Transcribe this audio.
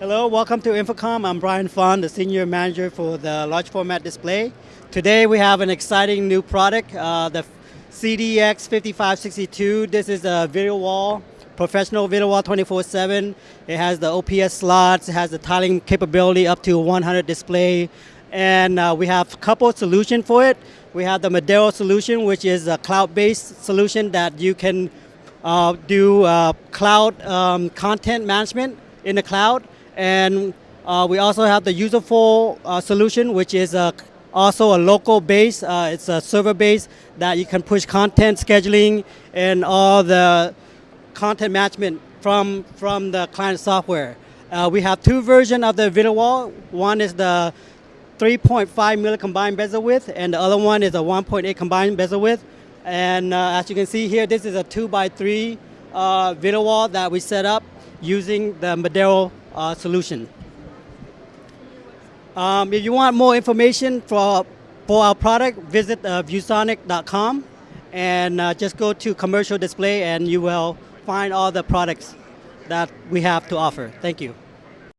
Hello, welcome to InfoComm. I'm Brian Fon, the Senior Manager for the Large Format Display. Today we have an exciting new product, uh, the CDX 5562. This is a video wall, professional video wall 24-7. It has the OPS slots, it has the tiling capability up to 100 display, and uh, we have a couple of solutions for it. We have the Madero solution, which is a cloud-based solution that you can uh, do uh, cloud um, content management in the cloud. And uh, we also have the Userful uh, solution, which is uh, also a local base. Uh, it's a server base that you can push content scheduling and all the content management from, from the client software. Uh, we have two versions of the video wall. One is the 3.5 milli combined bezel width, and the other one is a 1.8 combined bezel width. And uh, as you can see here, this is a 2 by 3 uh, video wall that we set up using the Madero uh, solution. Um, if you want more information for, for our product, visit uh, viewsonic.com and uh, just go to commercial display and you will find all the products that we have to offer. Thank you.